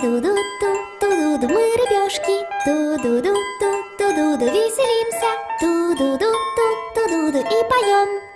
Ту-ду-ду-ду, ту-ду-ду, мы рыбешки. Ту-ду-ду-ду, ту-ду-ду, веселимся. Ту-ду-ду-ду, ту-ду-ду и поем.